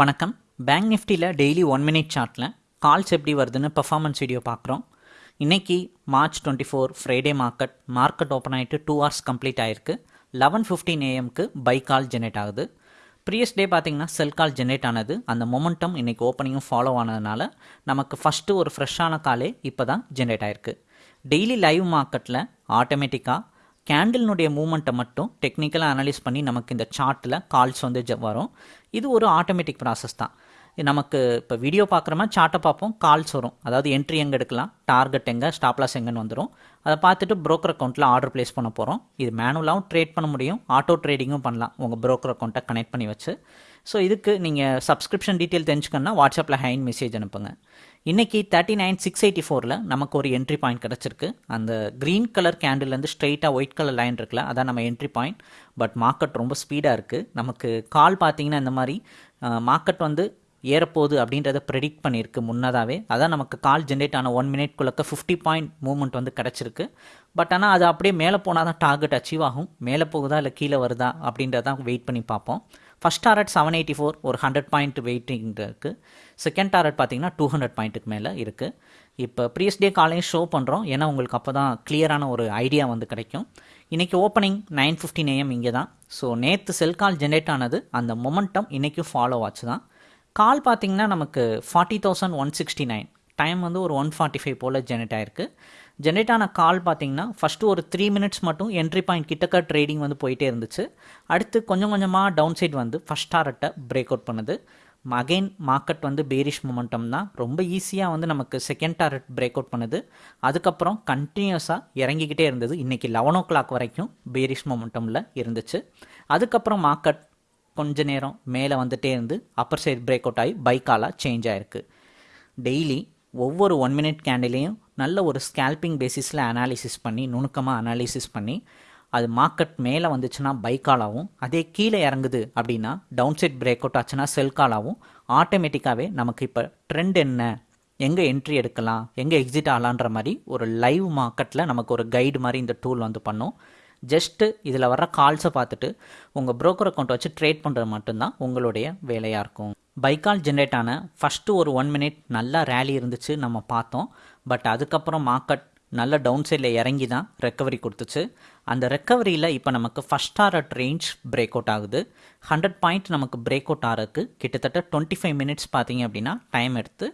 வணக்கம். பேங்க் நிஃப்டியில் daily one minute சார்ட்டில் கால்ஸ் எப்படி வருதுன்னு பர்ஃபார்மன்ஸ் வீடியோ பார்க்குறோம். இன்றைக்கி March twenty four Friday market market open ஆகிட்டு டூ ஹவர்ஸ் கம்ப்ளீட் ஆகிருக்கு லெவன் ஃபிஃப்டீன் ஏஎம்க்கு பை கால் ஜென்ரேட் ஆகுது. ப்ரீவியஸ் டே பார்த்திங்கன்னா செல் கால் ஜென்ரேட் ஆனது. அந்த மொமெண்டம் இன்றைக்கி ஓப்பனிங்கும் ஃபாலோ ஆனதுனால நமக்கு ஃபஸ்ட்டு ஒரு ஃப்ரெஷ்ஷான காலே இப்போ தான் ஜென்ரேட் ஆயிருக்கு. டெய்லி லைவ் மார்க்கெட்டில் ஆட்டோமேட்டிக்காக கேண்டில்னுடைய மூமெண்ட்டை மட்டும் டெக்னிக்கலாக அனலைஸ் பண்ணி நமக்கு இந்த சார்ட்டில் கால்ஸ் வந்து வரும். இது ஒரு ஆட்டோமேட்டிக் ப்ராசஸ் தான். நமக்கு இப்போ வீடியோ பார்க்குறோமா சார்ட்டை பார்ப்போம் கால்ஸ் வரும். அதாவது என்ட்ரி எங்கே எடுக்கலாம் டார்கெட் எங்கே ஸ்டாப்லாஸ் எங்கேன்னு வந்துடும் அதை பார்த்துட்டு ப்ரோக்கர் அக்கௌண்ட்டில் ஆர்டர் ப்ளேஸ் பண்ண போகிறோம் இது மேனுவலாகவும் ட்ரேட் பண்ண முடியும் ஆட்டோ ட்ரேடிங்கும் பண்ணலாம். உங்கள் ப்ரோக்கர் அக்கௌண்ட்டை கனெக்ட் பண்ணி வச்சு. ஸோ இதுக்கு நீங்கள் சப்ஸ்கிரிப்ஷன் டீட்டெயில் தெரிஞ்சுக்கணும்னா வாட்ஸ்அப்பில் ஹைன் மெசேஜ் அனுப்புங்க. இன்றைக்கி தேர்ட்டி நைன் சிக்ஸ் எயிட்டி ஃபோரில் நமக்கு ஒரு என்ட்ரி பாயிண்ட் கிடச்சிருக்கு. அந்த க்ரீன் கலர் கேண்டில்லேருந்து ஸ்ட்ரெயிட்டாக ஒயிட் கலர் லைன் இருக்குல்ல அதான் நம்ம என்ட்ரி பாயிண்ட் பட் மார்க்கெட் ரொம்ப ஸ்பீடாக இருக்குது நமக்கு கால் பார்த்தீங்கன்னா இந்த மாதிரி மார்க்கெட் வந்து ஏறப்போகுது அப்படின்றத ப்ரெடிக்ட் பண்ணியிருக்கு முன்னதாகவே அதான் நமக்கு கால் ஜென்ரேட் ஆன ஒன் மினிட்குள்ளக்க ஃபிஃப்டி பாயிண்ட் மூவ்மெண்ட் வந்து கிடச்சிருக்கு. பட் ஆனால் அது அப்படியே மேலே போனால் தான் டார்கெட் அச்சீவ் ஆகும். மேலே போகுதா இல்லை கீழே வருதா அப்படின்றதான் வெயிட் பண்ணி பார்ப்போம். First target seven eighty four ஒரு ஹண்ட்ரட் பாயிண்ட் வெயிட்டிங் இருக்குது செகண்ட் டாரட் பார்த்தீங்கன்னா டூ ஹண்ட்ரட் பாயிண்ட்டுக்கு மேலே இருக்குது இப்போ ப்ரீஸ் டே காலையும் ஷோ பண்ணுறோம் ஏன்னா உங்களுக்கு அப்போ தான் கிளியரான ஒரு ஐடியா வந்து கிடைக்கும். இன்றைக்கி ஓப்பனிங் நைன் ஃபிஃப்டின் ஏஎம் இங்கே தான் ஸோ நேற்று செல் கால் ஜென்ரேட் ஆனது அந்த மொமெண்டம் இன்றைக்கும் ஃபாலோ ஆச்சு தான் கால் பார்த்தீங்கன்னா நமக்கு forty thousand one sixty nine time வந்து ஒரு ஒன் ஃபார்ட்டி ஃபைவ் போல் ஜெனரேட் ஆயிருக்கு. ஜென்ரேட் ஆன கால் பார்த்தீங்கன்னா ஃபஸ்ட்டு ஒரு த்ரீ மினிட்ஸ் மட்டும் என்ட்ரி பாயிண்ட் கிட்டக்க ட்ரேடிங் வந்து போயிட்டே இருந்துச்சு. அடுத்து கொஞ்சம் கொஞ்சமாக டவுன் சைட் வந்து ஃபஸ்ட் டாரட்டை பிரேக் அவுட் பண்ணுது. அகெயின் மார்க்கெட் வந்து பேரிஷ் மொமெண்டம் தான். ரொம்ப ஈஸியாக வந்து நமக்கு செகண்ட் டாரட் பிரேக் அவுட் பண்ணுது. அதுக்கப்புறம் கண்டினியூஸாக இறங்கிக்கிட்டே இருந்தது. இன்றைக்கி லெவன் ஓ கிளாக் வரைக்கும் பேரிஷ் மொமெண்டமில் இருந்துச்சு. அதுக்கப்புறம் மார்க்கெட் கொஞ்ச நேரம் மேலே வந்துட்டே இருந்து அப்பர் சைடு பிரேக் அவுட் ஆகி பைக்காலாக சேஞ்ச் ஆயிருக்கு. டெய்லி ஒவ்வொரு ஒன் மினிட் கேண்டிலையும் நல்ல ஒரு ஸ்கேல்பிங் பேசிஸில் அனாலிசிஸ் பண்ணி நுணுக்கமாக அனாலிசிஸ் பண்ணி அது மார்க்கெட் மேலே வந்துச்சுன்னா பைக்காலாகவும் அதே கீழே இறங்குது அப்படின்னா டவுன் சைட் பிரேக் அவுட் ஆச்சுன்னா செல்காலாகவும் ஆட்டோமேட்டிக்காகவே நமக்கு இப்போ ட்ரெண்ட் என்ன? எங்கே என்ட்ரி எடுக்கலாம்? எங்கே எக்ஸிட் ஆகலான்ற மாதிரி ஒரு லைவ் மார்க்கெட்டில் நமக்கு ஒரு கைடு மாதிரி இந்த டூல் வந்து பண்ணும். ஜஸ்ட்டு இதில் வர்ற கால்ஸை பார்த்துட்டு உங்கள் ப்ரோக்கர் அக்கௌண்ட் வச்சு ட்ரேட் பண்ணுறது மட்டும்தான் உங்களுடைய வேலையாக இருக்கும். பைக்கால் ஜென்ரேட் ஆன ஃபஸ்ட்டு ஒரு ஒன் மினிட் நல்லா ரேலி இருந்துச்சு நம்ம பார்த்தோம். பட் அதுக்கப்புறம் மார்க்கெட் நல்ல டவுன் சைடில் இறங்கி தான் ரெக்கவரி கொடுத்துச்சு. அந்த ரெக்கவரியில் இப்போ நமக்கு first target range break out ஆகுது. ஹண்ட்ரட் பாயிண்ட் நமக்கு பிரேக் அவுட் ஆகிறதுக்கு கிட்டத்தட்ட டுவெண்ட்டி ஃபைவ் மினிட்ஸ் பார்த்தீங்க அப்படின்னா டைம் எடுத்து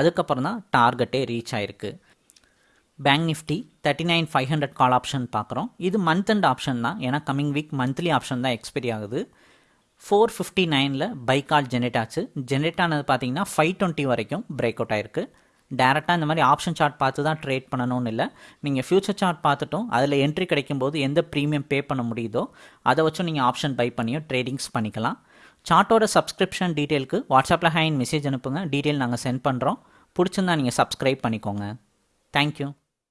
அதுக்கப்புறம் தான் டார்கெட்டே ரீச் ஆயிருக்கு. Bank Nifty thirty nine five hundred call option பார்க்குறோம் இது மந்த் அண்ட் ஆப்ஷன் தான். ஏன்னா கமிங் வீக் மந்த்லி ஆப்ஷன் தான் எக்ஸ்பைரி ஆகுது. ஃபோர் ஃபிஃப்டி நைனில் பை கால் ஜென்ரேட் ஆச்சு. ஜென்ரேட் ஆனது பார்த்தீங்கன்னா ஃபைவ் டுவெண்ட்டி வரைக்கும் பிரேக் அவுட் ஆயிருக்கு. டேரெக்டாக இந்த மாதிரி ஆப்ஷன் சார்ட் பார்த்து தான் ட்ரேட் பண்ணணும்னு இல்லை. நீங்கள் ஃபியூச்சர் சார்ட் பார்த்துட்டும் அதில் என்ட்ரி கிடைக்கும் போது எந்த ப்ரீமியம் பே பண்ண முடியுதோ அதை வச்சும் நீங்கள் ஆப்ஷன் பை பண்ணியோ ட்ரேடிங்ஸ் பண்ணிக்கலாம். சார்ட்டோட சப்ஸ்கிரிப்ஷன் டீட்டெயிலுக்கு வாட்ஸ்அப்பில் ஹேண்ட் மெசேஜ் அனுப்புங்க. டீட்டெயில் நாங்கள் சென்ட் பண்ணுறோம் பிடிச்சிருந்தா நீங்கள் சப்ஸ்கிரைப் பண்ணிக்கோங்க. தேங்க்யூ